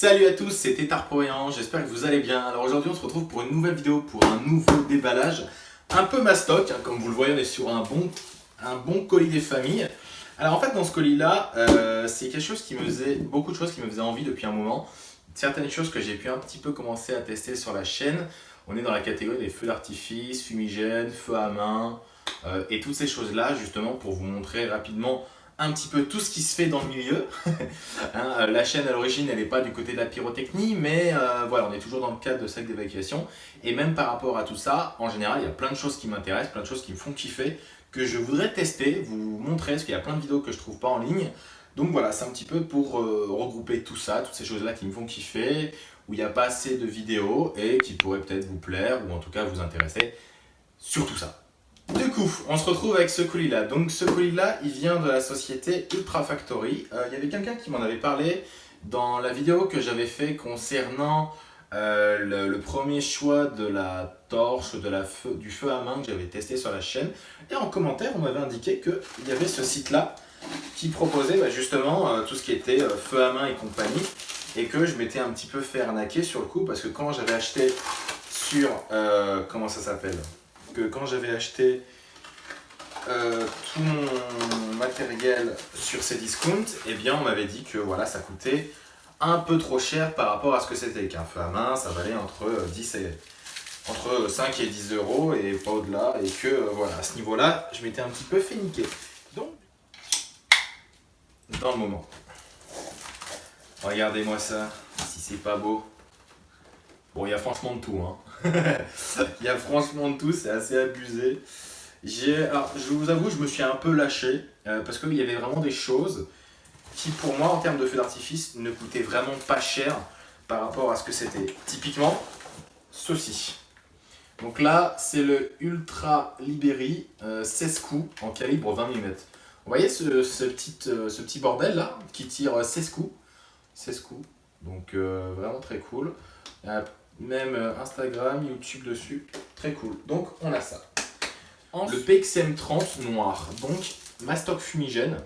Salut à tous, c'est Tétard j'espère que vous allez bien. Alors aujourd'hui on se retrouve pour une nouvelle vidéo, pour un nouveau déballage un peu mastoc, hein, comme vous le voyez on est sur un bon, colis des familles. Alors en fait dans ce colis là, euh, c'est quelque chose qui me faisait, beaucoup de choses qui me faisaient envie depuis un moment. Certaines choses que j'ai pu un petit peu commencer à tester sur la chaîne. On est dans la catégorie des feux d'artifice, fumigènes, feux à main euh, et toutes ces choses là justement pour vous montrer rapidement un petit peu tout ce qui se fait dans le milieu. Hein, euh, la chaîne à l'origine, elle n'est pas du côté de la pyrotechnie, mais euh, voilà, on est toujours dans le cadre de sac d'évacuation. Et même par rapport à tout ça, en général, il y a plein de choses qui m'intéressent, plein de choses qui me font kiffer, que je voudrais tester, vous montrer, parce qu'il y a plein de vidéos que je trouve pas en ligne. Donc voilà, c'est un petit peu pour euh, regrouper tout ça, toutes ces choses-là qui me font kiffer, où il n'y a pas assez de vidéos et qui pourraient peut-être vous plaire, ou en tout cas vous intéresser sur tout ça. Du coup, on se retrouve avec ce colis-là. Donc ce colis-là, il vient de la société Ultra Factory. Euh, il y avait quelqu'un qui m'en avait parlé dans la vidéo que j'avais fait concernant euh, le, premier choix de la torche, de du feu à main que j'avais testé sur la chaîne. Et en commentaire, on m'avait indiqué qu'il y avait ce site-là qui proposait bah, justement euh, tout ce qui était feu à main et compagnie. Et que je m'étais un petit peu fait arnaquer sur le coup parce que quand j'avais acheté sur... comment ça s'appelle? Quand j'avais acheté euh, tout mon matériel sur ces discounts, eh bien on m'avait dit que voilà, ça coûtait un peu trop cher par rapport à ce que c'était. Qu'un feu à main, ça valait entre 10 euh, et entre 5 et 10 euros et pas au-delà. Et que euh, voilà, à ce niveau-là, je m'étais un petit peu fait niquer. Donc, dans le moment. Regardez-moi ça, si c'est pas beau. Bon, il y a franchement de tout. Hein. il y a franchement de tout, c'est assez abusé. Alors, je vous avoue, je me suis un peu lâché euh, parce qu'il y avait vraiment des choses qui, pour moi, en termes de feu d'artifice, ne coûtaient vraiment pas cher par rapport à ce que c'était. Typiquement, ceci. Donc là, c'est le Ultra Liberi 16 coups en calibre 20 mm. Vous voyez ce, petit, euh, ce petit bordel là qui tire 16 coups 16 coups. Donc euh, vraiment très cool même euh, Instagram, YouTube dessus, très cool. Donc on a ça. Le PXM30 noir, donc mastoc fumigène,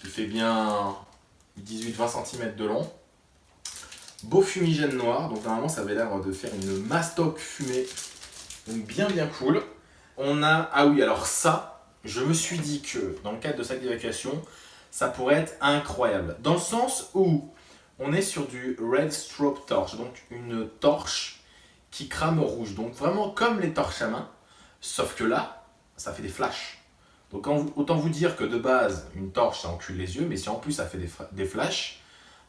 qui fait bien 18-20 cm de long. Beau fumigène noir, donc normalement ça avait l'air de faire une mastoc fumée, donc bien bien cool. On a, ah oui alors ça, je me suis dit que dans le cadre de sac d'évacuation, ça pourrait être incroyable. Dans le sens où on est sur du Red Strobe Torch, donc une torche qui crame rouge. Donc vraiment comme les torches à main, sauf que là, ça fait des flashs. Donc autant vous dire que de base, une torche, ça encule les yeux, mais si en plus ça fait des, flashs,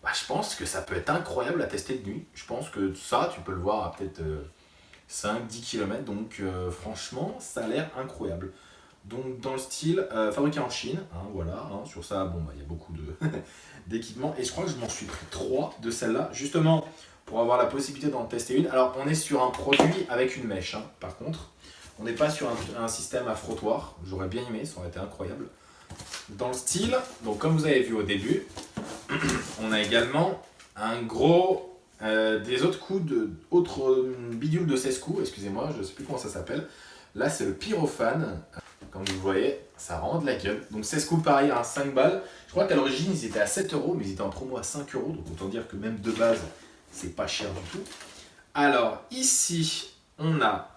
bah, je pense que ça peut être incroyable à tester de nuit. Je pense que ça, tu peux le voir à peut-être 5-10 euh, km, donc euh, franchement, ça a l'air incroyable. Donc dans le style euh, fabriqué en Chine, hein, voilà, hein, sur ça, bon, bah, il y a beaucoup d'équipements. Et je crois que je m'en suis pris trois de celles-là, justement pour avoir la possibilité d'en tester une. Alors on est sur un produit avec une mèche, hein, par contre. On n'est pas sur un, système à frottoir, j'aurais bien aimé, ça aurait été incroyable. Dans le style, donc comme vous avez vu au début, on a également un gros, euh, des autres coups, de, autres bidules de 16 coups, excusez-moi, je ne sais plus comment ça s'appelle. Là c'est le pyrophane, comme vous voyez, ça rend de la gueule. Donc 16 coups pareil à 5 balles. Je crois qu'à l'origine ils étaient à 7 euros, mais ils étaient en promo à 5 euros. Donc autant dire que même de base, c'est pas cher du tout. Alors ici, on a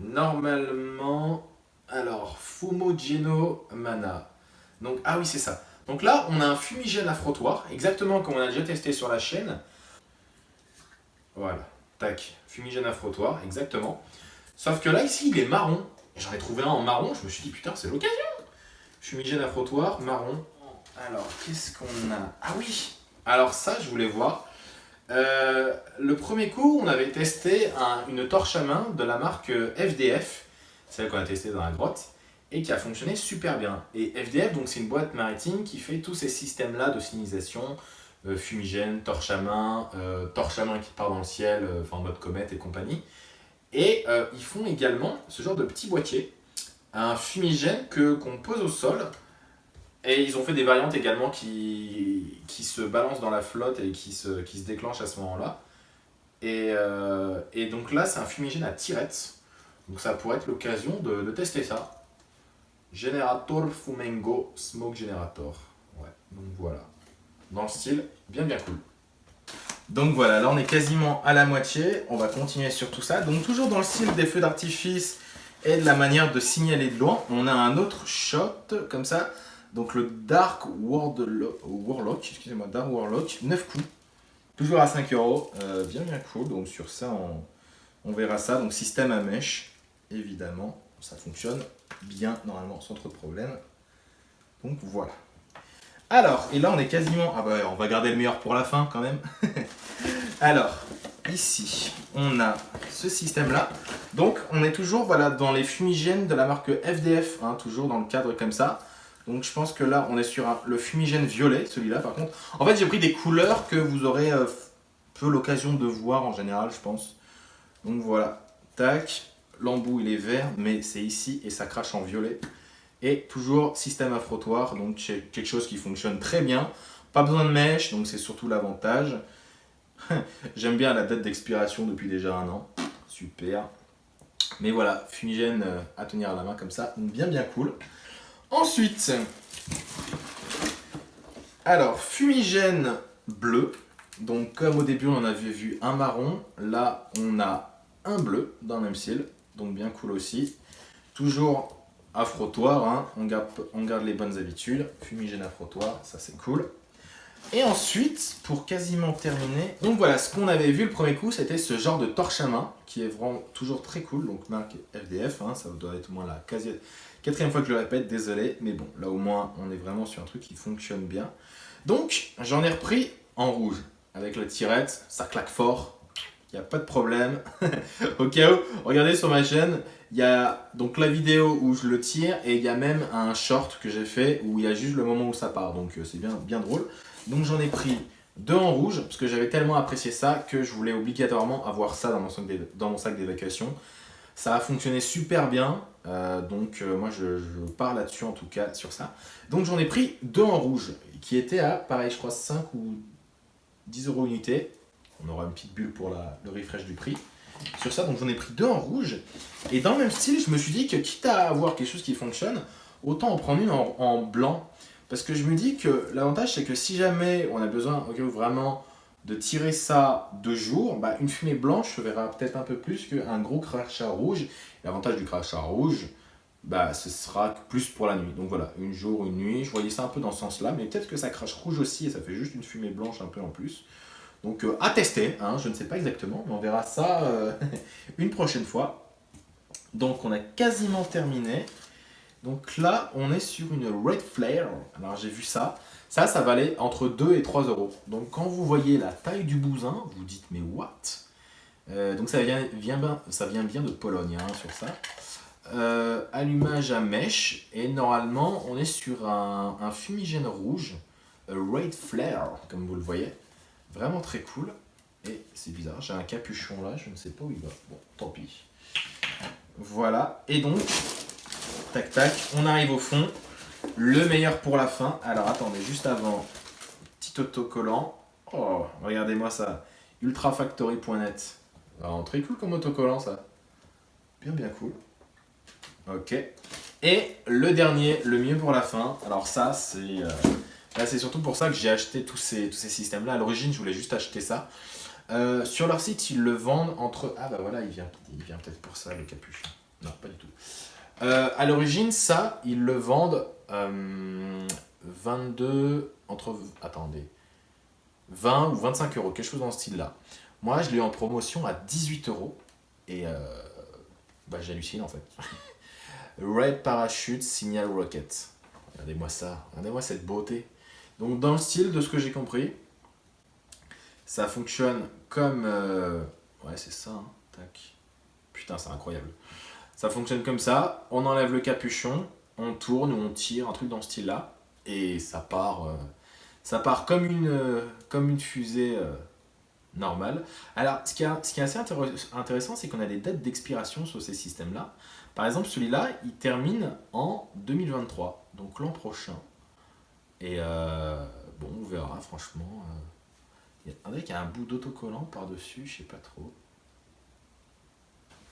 normalement, alors Fumogeno Mana. Donc, ah oui, c'est ça. Donc là, on a un fumigène à frottoir, exactement comme on a déjà testé sur la chaîne. Voilà, tac, fumigène à frottoir, exactement. Sauf que là, ici, il est marron. J'en ai trouvé un en marron, je me suis dit, putain, c'est l'occasion Fumigène à frottoir, marron. Alors, qu'est-ce qu'on a? Ah oui Alors ça, je voulais voir. Euh, le premier coup, on avait testé une torche à main de la marque FDF, celle qu'on a testée dans la grotte, et qui a fonctionné super bien. Et FDF, donc c'est une boîte maritime qui fait tous ces systèmes-là de signalisation, euh, fumigène, torche à main, euh, torche à main qui part dans le ciel, en mode comète et compagnie. Et euh, ils font également ce genre de petit boîtier, un fumigène qu'on pose au sol. Et ils ont fait des variantes également qui, qui se balancent dans la flotte et qui se, qui se déclenchent à ce moment-là. Et, euh, et, donc là, c'est un fumigène à tirettes. Donc ça pourrait être l'occasion de, de, tester ça. Generator Fumengo Smoke Generator. Ouais, donc voilà. Dans le style, bien bien cool. Donc voilà, là on est quasiment à la moitié. On va continuer sur tout ça. Donc toujours dans le style des feux d'artifice et de la manière de signaler de loin, on a un autre shot comme ça. Donc le Dark Warlock, excusez-moi, Dark Warlock, 9 coups. Toujours à 5 euros, euh, bien bien cool. Donc sur ça, on, verra ça. Donc système à mèche, évidemment, ça fonctionne bien normalement sans trop de problèmes. Donc voilà. Alors, et là on est quasiment... Ah bah on va garder le meilleur pour la fin quand même. Alors, ici, on a ce système-là. Donc, on est toujours voilà, dans les fumigènes de la marque FDF, hein, toujours dans le cadre comme ça. Donc, je pense que là, on est sur le fumigène violet, celui-là par contre. En fait, j'ai pris des couleurs que vous aurez euh, peu l'occasion de voir en général, je pense. Donc, voilà. Tac. L'embout, il est vert, mais c'est ici et ça crache en violet. Et toujours système à frottoir, donc quelque chose qui fonctionne très bien. Pas besoin de mèche, donc c'est surtout l'avantage. J'aime bien la date d'expiration depuis déjà un an. Super. Mais voilà, fumigène euh, à tenir à la main comme ça, bien bien cool. Ensuite, alors fumigène bleu. Donc comme au début on en avait vu un marron, là on a un bleu dans le même style, donc bien cool aussi. Toujours à frottoir, hein. on, garde, les bonnes habitudes, fumigène à frottoir, ça c'est cool. Et ensuite, pour quasiment terminer, donc voilà, ce qu'on avait vu le premier coup, c'était ce genre de torche à main, qui est vraiment toujours très cool, donc marque FDF, hein, ça doit être au moins la quatrième fois que je le répète, désolé, mais bon, là au moins, on est vraiment sur un truc qui fonctionne bien. Donc, j'en ai repris en rouge, avec la tirette, ça claque fort, il n'y a pas de problème. Au cas où, regardez sur ma chaîne, il y a donc la vidéo où je le tire et il y a même un short que j'ai fait où il y a juste le moment où ça part. Donc euh, c'est bien, bien drôle. Donc j'en ai pris deux en rouge parce que j'avais tellement apprécié ça que je voulais obligatoirement avoir ça dans mon sac d'évacuation. Ça a fonctionné super bien, euh, donc euh, moi je, je pars là-dessus en tout cas sur ça. Donc j'en ai pris deux en rouge qui étaient à pareil je crois 5 ou 10 euros unité. On aura une petite bulle pour le refresh du prix. Sur ça, donc j'en ai pris deux en rouge. Et dans le même style, je me suis dit que quitte à avoir quelque chose qui fonctionne, autant en prendre une en, blanc. Parce que je me dis que l'avantage, c'est que si jamais on a besoin vraiment de tirer ça de jour, bah, une fumée blanche se verra peut-être un peu plus qu'un gros crachat rouge. L'avantage du crachat rouge, bah, ce sera plus pour la nuit. Donc voilà, une jour, une nuit, je voyais ça un peu dans ce sens-là, mais peut-être que ça crache rouge aussi et ça fait juste une fumée blanche un peu en plus. Donc euh, à tester, hein, je ne sais pas exactement, mais on verra ça euh, une prochaine fois. Donc on a quasiment terminé. Donc là, on est sur une Red Flare. Alors j'ai vu ça. Ça, ça valait entre 2 et 3 euros. Donc quand vous voyez la taille du bousin, vous dites mais what? Euh, Donc ça vient, bien, de Pologne hein, sur ça. allumage à mèche. Et normalement, on est sur un, un fumigène rouge. Red Flare, comme vous le voyez. Vraiment très cool. Et c'est bizarre, j'ai un capuchon là, je ne sais pas où il va. Bon, tant pis. Voilà, et donc, tac tac, on arrive au fond. Le meilleur pour la fin. Alors attendez, juste avant, petit autocollant. Oh, regardez-moi ça. Ultrafactory.net. Très cool comme autocollant ça. Bien bien cool. Ok. Et le dernier, le mieux pour la fin. Alors ça, c'est... Euh, c'est surtout pour ça que j'ai acheté tous ces, systèmes-là. À l'origine, je voulais juste acheter ça. Euh, sur leur site, ils le vendent entre... Ah bah voilà, il vient, peut-être pour ça, le capuchon. Non, pas du tout. Euh, à l'origine, ça, ils le vendent 22... Euh, entre... Attendez. 20 ou 25 euros, quelque chose dans ce style-là. Moi, je l'ai en promotion à 18 euros. Et bah, j'hallucine en fait. Red Parachute Signal Rocket. Regardez-moi ça. Regardez-moi cette beauté. Donc dans le style de ce que j'ai compris, ça fonctionne comme... Euh, ouais c'est ça, hein. tac. Putain c'est incroyable. Ça fonctionne comme ça, on enlève le capuchon, on tourne ou on tire, un truc dans ce style là, et ça part, euh, ça part comme une, euh, fusée normale. Alors ce qui, est, ce qui est assez intéressant, c'est qu'on a des dates d'expiration sur ces systèmes là. Par exemple celui-là, il termine en 2023, donc l'an prochain. Et euh, bon, on verra, franchement. Euh, il y a un bout d'autocollant par-dessus, je sais pas trop.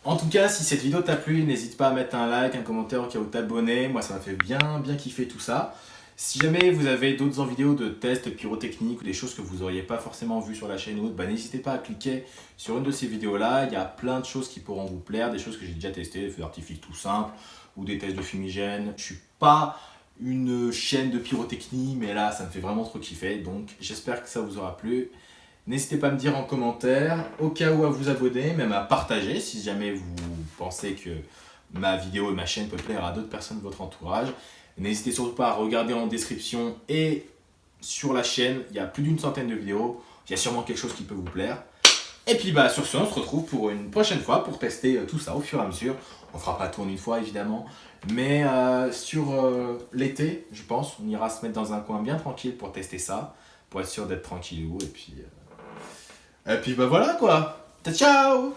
En tout cas, si cette vidéo t'a plu, n'hésite pas à mettre un like, un commentaire au cas où t'abonner. Moi, ça m'a fait bien, bien kiffer tout ça. Si jamais vous avez d'autres vidéos de tests pyrotechniques ou des choses que vous n'auriez pas forcément vues sur la chaîne ou autre, bah, n'hésitez pas à cliquer sur une de ces vidéos-là. Il y a plein de choses qui pourront vous plaire, des choses que j'ai déjà testées, des feux d'artifice tout simples ou des tests de fumigène. Je suis pas une chaîne de pyrotechnie, mais là, ça me fait vraiment trop kiffer. Donc, j'espère que ça vous aura plu. N'hésitez pas à me dire en commentaire, au cas où à vous abonner, même à partager si jamais vous pensez que ma vidéo et ma chaîne peut plaire à d'autres personnes de votre entourage. N'hésitez surtout pas à regarder en description et sur la chaîne, il y a plus d'une centaine de vidéos. Il y a sûrement quelque chose qui peut vous plaire. Et puis bah sur ce, on se retrouve pour une prochaine fois pour tester euh, tout ça au fur et à mesure. On fera pas tout en une fois évidemment, mais euh, sur euh, l'été, je pense, on ira se mettre dans un coin bien tranquille pour tester ça, pour être sûr d'être tranquillou. Et puis, et puis bah voilà quoi. Ciao